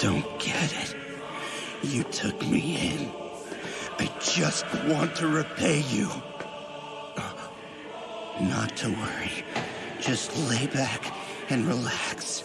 don't get it. You took me in. I just want to repay you. Uh, not to worry. Just lay back and relax.